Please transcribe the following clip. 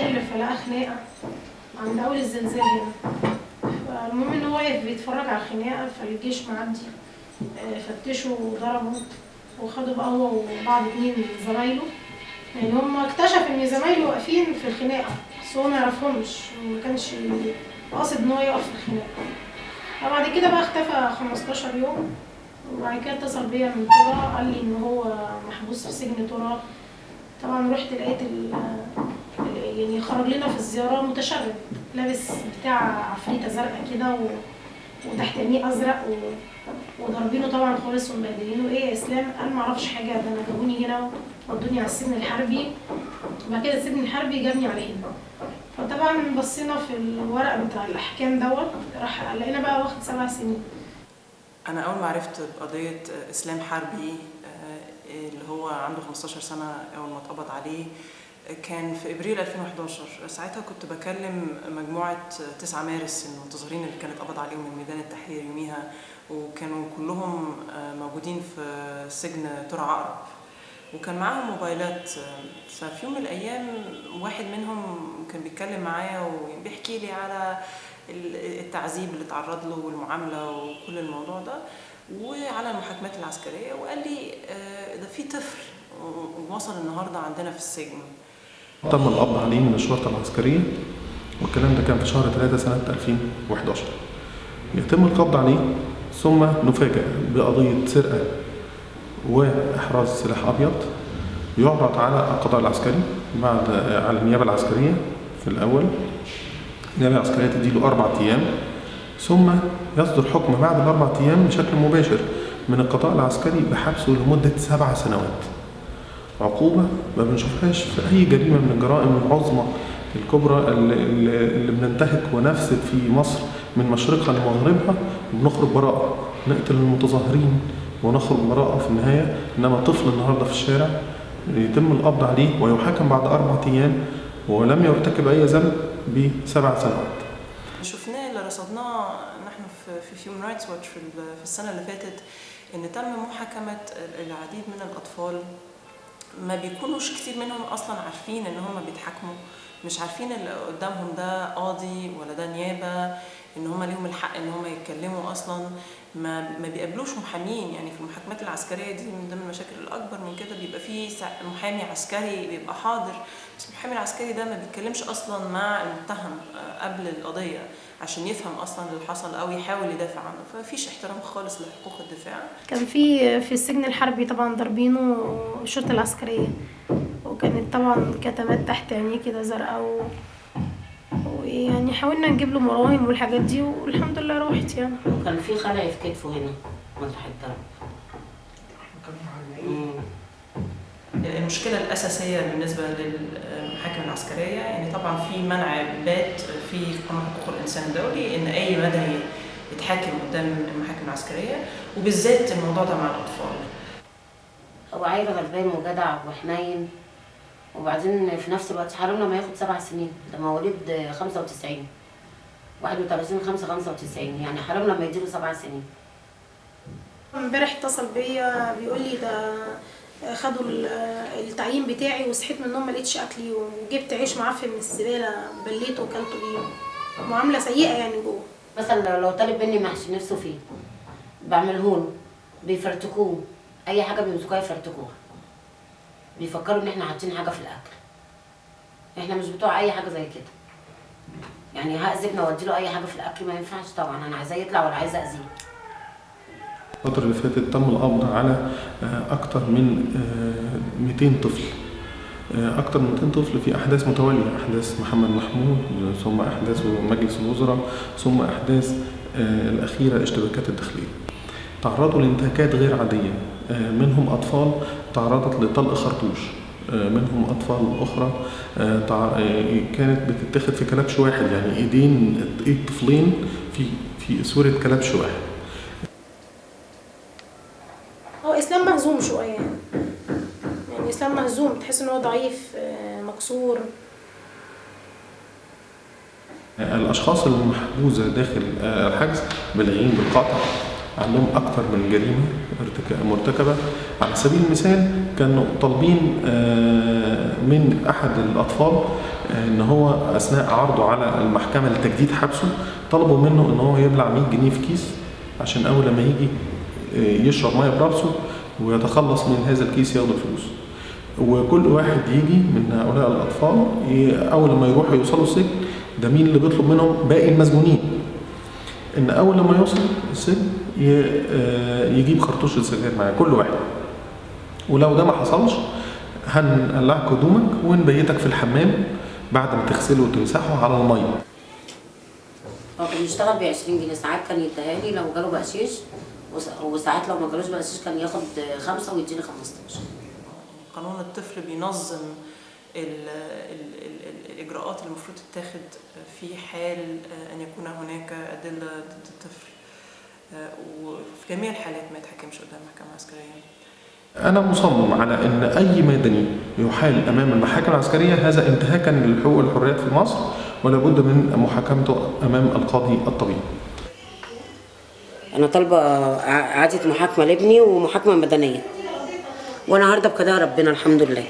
الشغل فلقى خناقة عند أول الزلزال هنا. فالمهم إن هو واقف بيتفرج على الخناقة فالجيش معدي آه، فتشوا وضربوا وخدوا بقى هو وبعض اتنين من زمايله. يعني هم اكتشف إن زمايله واقفين في الخناقة بس هو ما يعرفهمش. وما كانش قاصد إن هو يقف في الخناقة. فبعد كده بقى اختفى 15 يوم. وبعد كده اتصل بيا من ترى قال لي إن هو محبوس في سجن ترى طبعا رحت لقيت خرج لنا في الزيارة متشرد لابس بتاع عفريتة زرقاء كده و... وتحت عينيه أزرق و... وضاربينه طبعا خالص ومبهدلينه. إيه يا إسلام؟ قال ما أعرفش حاجة ده أنا جابوني هنا ودوني على السجن الحربي. وبعد كده السجن الحربي جابني على هنا فطبعا بصينا في الورق بتاع الأحكام دوت راح لقينا بقى واخد سبع سنين. أنا أول ما عرفت بقضية إسلام حربي آه، اللي هو عنده 15 سنة أول ما اتقبض عليه كان في إبريل 2011 ساعتها كنت بكلم مجموعة 9 مارس المنتظرين اللي كان اتقبض عليهم من ميدان التحرير يوميها وكانوا كلهم آه، موجودين في سجن ترع عقرب وكان معاهم موبايلات آه، ففي يوم من الأيام واحد منهم كان بيتكلم معايا وبيحكي لي على ال- التعذيب اللي اتعرض له والمعاملة وكل الموضوع ده وعلى المحاكمات العسكرية وقال لي آه، ده في طفل ووصل النهاردة عندنا في السجن. تم القبض عليه من الشرطة العسكرية والكلام ده كان في شهر 3 سنة 2011 يتم القبض عليه ثم نفاجأ بقضية سرقة وإحراز سلاح أبيض يعرض على القضاء العسكري بعد على النيابة العسكرية في الأول. النيابة العسكرية تديله أربع أيام ثم يصدر حكم بعد الأربع أيام بشكل مباشر من القضاء العسكري بحبسه لمدة سبع سنوات. عقوبة ما بنشوفهاش في أي جريمة من الجرائم العظمى الكبرى اللي, بننتهك ونفسد في مصر من مشرقها لمغربها وبنخرج براءة. نقتل المتظاهرين ونخرج براءة في النهاية إنما طفل النهاردة في الشارع يتم القبض عليه ويحاكم بعد أربعة أيام ولم يرتكب أي ذنب بسبع سنوات. شفناه اللي رصدناه نحن في هيومن رايتس واتش في ال- في السنة اللي فاتت إن تم محاكمة ال- العديد من الأطفال ما بيكونوش كتير منهم أصلا عارفين إن هم بيتحاكموا. مش عارفين اللي قدامهم ده قاضي ولا ده نيابة إن هم ليهم الحق إن هم يتكلموا أصلا. ما ما بيقابلوش محامين يعني في المحاكمات العسكرية دي من ضمن المشاكل الأكبر من كده بيبقى في محامي عسكري بيبقى حاضر. بس المحامي العسكري ده ما بيتكلمش أصلا مع المتهم آه، قبل القضية عشان يفهم أصلا اللي حصل أو يحاول يدافع عنه. فمفيش احترام خالص لحقوق الدفاع. كان في في السجن الحربي طبعا ضاربينه الشرطة العسكرية. وكانت طبعا كتمات تحت عينيه كده زرقاء و... ويعني حاولنا نجيب له مراهم والحاجات دي والحمد لله راحت يعني. كان في خلع في كتفه هنا مطرح الضرب. المشكلة الأساسية بالنسبة للمحاكم العسكرية يعني طبعا في منع بات في قانون حقوق الإنسان الدولي إن أي مدني يتحاكم قدام المحاكم العسكرية وبالذات الموضوع ده مع الأطفال. هو عيل غلبان وجدع وحنين. وبعدين في نفس الوقت حرام لما ياخد سبع سنين. ده مواليد 95 31 5 95 يعني حرام لما يديله سبع سنين. امبارح اتصل بيا بيقول لي ده خدوا ال- التعيين بتاعي وصحيت من النوم ما لقيتش اكلي وجبت عيش معفن من الزباله بليته وكلته بيه. معاملة سيئة يعني جوه. مثلا لو- لو طالب مني محشي نفسه فيه بعمله له بيفرتكوه. أي حاجة بيمسكوها يفرتكوها. بيفكروا إن إحنا حاطين حاجة في الأكل. إحنا مش بتوع أي حاجة زي كده. يعني هأذبنا وادي له أي حاجة في الأكل ما ينفعش طبعا. أنا عايزاه يطلع ولا عايزه أذيه. الفترة اللي فاتت تم القبض على آه، أكثر من آه، 200 طفل. آه، أكثر من 200 طفل في أحداث متوالية. أحداث محمد محمود ثم أحداث مجلس الوزراء ثم أحداث آه، الأخيرة اشتباكات الداخلية. تعرضوا لانتهاكات غير عادية. آه، منهم أطفال تعرضت لطلق خرطوش. آه، منهم أطفال أخرى. آه، آه، كانت بتتاخد في كلبش واحد يعني إيدين إيد طفلين في في صورة كلبش واحد. هو إسلام مهزوم شوية. يعني يعني إسلام مهزوم تحس إن هو ضعيف مكسور. الأشخاص المحجوزة داخل الحجز بالغين بالقطع. عندهم أكثر من جريمة مرتكبة. على سبيل المثال كانوا طالبين آه، من أحد الأطفال آه، إن هو أثناء عرضه على المحكمة لتجديد حبسه طلبوا منه إن هو يبلع 100 جنيه في كيس عشان أول لما يجي آه، يشرب مية براسه ويتخلص من هذا الكيس ياخد الفلوس. وكل واحد يجي من هؤلاء الأطفال ي- أول لما يروحوا يوصلوا السجن ده مين اللي بيطلب منهم؟ باقي المسجونين إن أول لما يوصل السجن يجيب خرطوش السجاير معاه كل واحد. ولو ده ما حصلش هنقلعك هدومك ونبيتك في الحمام بعد ما تغسله وتمسحه على المية. هو كان بيشتغل ب 20 جنيه. ساعات كان يديها لي لو جاله بقشيش وس- وساعات لو ما جالوش بقشيش كان ياخد خمسة ويديني 15 قانون الطفل بينظم ال ال ال الإجراءات اللي المفروض تتاخد في حال أن يكون هناك أدلة ضد الطفل. وفي جميع الحالات ما يتحكمش قدام محكمة عسكرية أنا مصمم على إن أي مدني يحال أمام المحاكم العسكرية هذا انتهاكا للحقوق والحريات في مصر ولا بد من محاكمته أمام القاضي الطبيب أنا طالبة ع- إعادة محاكمة لابني ومحاكمة مدنية. وأنا هرضى بقضاء ربنا الحمد لله.